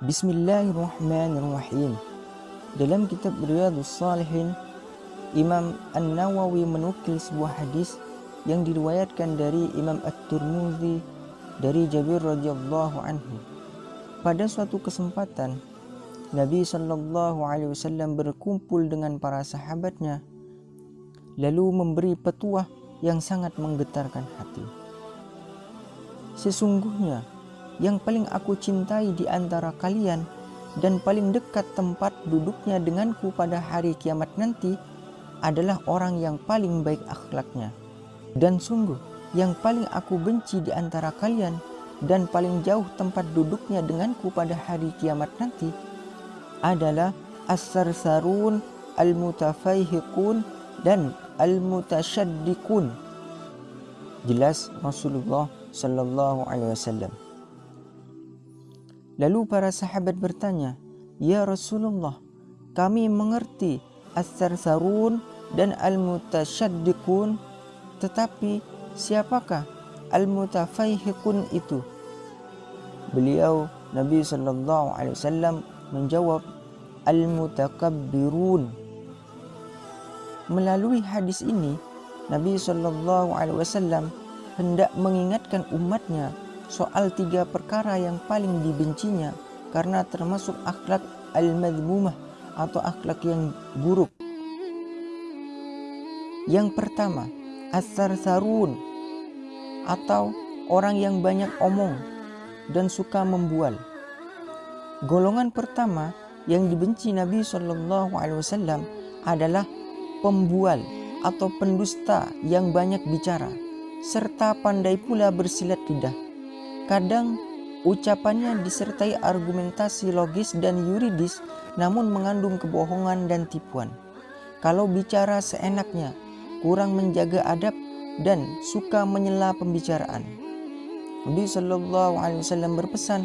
Bismillahirrahmanirrahim. Dalam kitab Riyadhus Salihin, Imam An-Nawawi menukil sebuah hadis yang diriwayatkan dari Imam At-Tirmidzi dari Jabir radhiyallahu anhu. Pada suatu kesempatan, Nabi Shallallahu alaihi wasallam berkumpul dengan para sahabatnya lalu memberi petuah yang sangat menggetarkan hati. Sesungguhnya yang paling aku cintai di antara kalian dan paling dekat tempat duduknya denganku pada hari kiamat nanti adalah orang yang paling baik akhlaknya. Dan sungguh yang paling aku benci di antara kalian dan paling jauh tempat duduknya denganku pada hari kiamat nanti adalah as-sarsarun al-mutafaihiqun dan al-mutasyaddiqun. Jelas Rasulullah sallallahu alaihi wasallam. Lalu para sahabat bertanya, "Ya Rasulullah, kami mengerti as-sarsarun dan al-mutasyaddiqun, tetapi siapakah al-mutafaihiqun itu?" Beliau Nabi sallallahu alaihi wasallam menjawab, "Al-mutakabbirun." Melalui hadis ini, Nabi sallallahu alaihi wasallam hendak mengingatkan umatnya soal tiga perkara yang paling dibencinya karena termasuk akhlak al-madhmumah atau akhlak yang buruk. Yang pertama, as-sarsarun atau orang yang banyak omong dan suka membual. Golongan pertama yang dibenci Nabi Shallallahu Alaihi Wasallam adalah pembual atau pendusta yang banyak bicara serta pandai pula bersilat lidah Kadang ucapannya disertai argumentasi logis dan yuridis namun mengandung kebohongan dan tipuan. Kalau bicara seenaknya, kurang menjaga adab dan suka menyela pembicaraan. Nabi Shallallahu Alaihi Wasallam berpesan,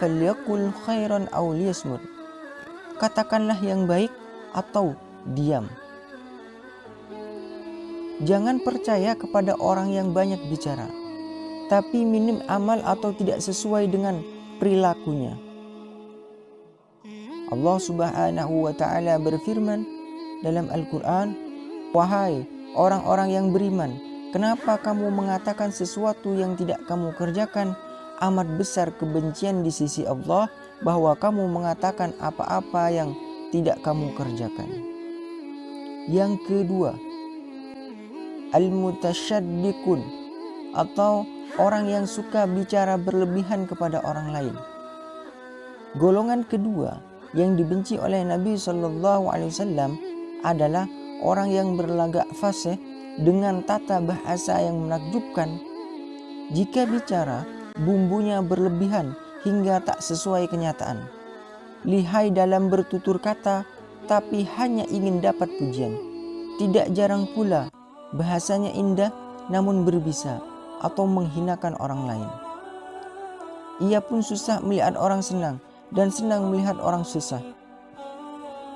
"Falyakul khairan aw liyasmut." Katakanlah yang baik atau diam. Jangan percaya kepada orang yang banyak bicara tapi minim amal atau tidak sesuai dengan perilakunya. Allah Subhanahu wa taala berfirman dalam Al-Qur'an, "Wahai orang-orang yang beriman, kenapa kamu mengatakan sesuatu yang tidak kamu kerjakan? Amat besar kebencian di sisi Allah bahwa kamu mengatakan apa-apa yang tidak kamu kerjakan." Yang kedua, al-mutasyaddiqun atau orang yang suka bicara berlebihan kepada orang lain. Golongan kedua yang dibenci oleh Nabi Shallallahu Alaihi Wasallam adalah orang yang berlagak fasih dengan tata bahasa yang menakjubkan. Jika bicara, bumbunya berlebihan hingga tak sesuai kenyataan. Lihai dalam bertutur kata, tapi hanya ingin dapat pujian. Tidak jarang pula bahasanya indah namun berbisa atau menghinakan orang lain. Ia pun susah melihat orang senang dan senang melihat orang susah.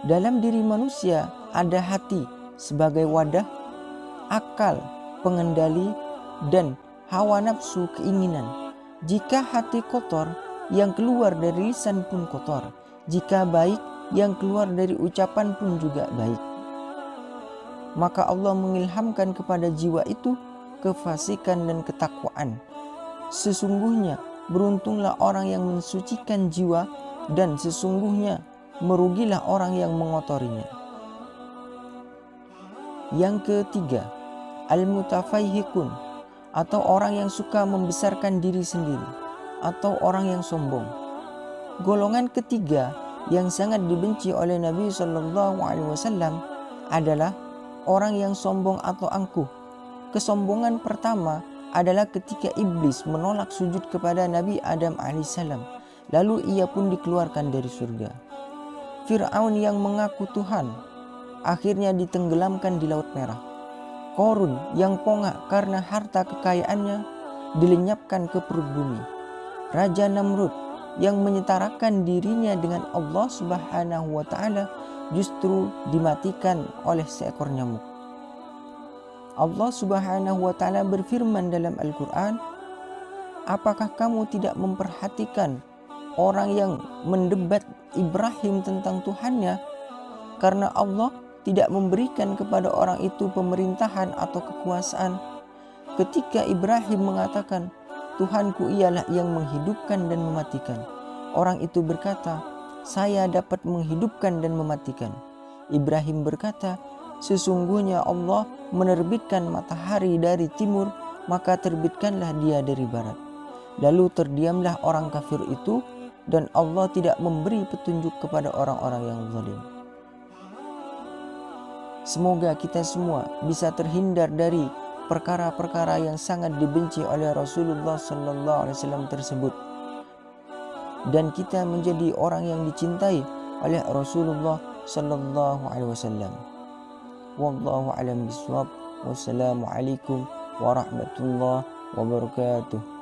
Dalam diri manusia ada hati sebagai wadah, akal, pengendali, dan hawa nafsu keinginan. Jika hati kotor, yang keluar dari lisan pun kotor. Jika baik, yang keluar dari ucapan pun juga baik. Maka Allah mengilhamkan kepada jiwa itu kefasikan dan ketakwaan. Sesungguhnya beruntunglah orang yang mensucikan jiwa dan sesungguhnya merugilah orang yang mengotorinya. Yang ketiga, al-mutafaihikun atau orang yang suka membesarkan diri sendiri atau orang yang sombong. Golongan ketiga yang sangat dibenci oleh Nabi Shallallahu Alaihi Wasallam adalah orang yang sombong atau angkuh Kesombongan pertama adalah ketika iblis menolak sujud kepada Nabi Adam alaihissalam. Lalu ia pun dikeluarkan dari surga. Fir'aun yang mengaku Tuhan akhirnya ditenggelamkan di Laut Merah. Korun yang pongah karena harta kekayaannya dilenyapkan ke perut bumi. Raja Namrud yang menyetarakan dirinya dengan Allah Subhanahu wa taala justru dimatikan oleh seekor nyamuk. Allah Subhanahu wa taala berfirman dalam Al-Qur'an, "Apakah kamu tidak memperhatikan orang yang mendebat Ibrahim tentang Tuhannya karena Allah tidak memberikan kepada orang itu pemerintahan atau kekuasaan. Ketika Ibrahim mengatakan, Tuhanku ialah yang menghidupkan dan mematikan. Orang itu berkata, saya dapat menghidupkan dan mematikan. Ibrahim berkata, sesungguhnya Allah menerbitkan matahari dari timur, maka terbitkanlah dia dari barat. Lalu terdiamlah orang kafir itu dan Allah tidak memberi petunjuk kepada orang-orang yang zalim. Semoga kita semua bisa terhindar dari perkara-perkara yang sangat dibenci oleh Rasulullah sallallahu alaihi wasallam tersebut. Dan kita menjadi orang yang dicintai oleh Rasulullah sallallahu alaihi wasallam. والله أعلم بالصواب. والسلام عليكم ورحمة الله وبركاته.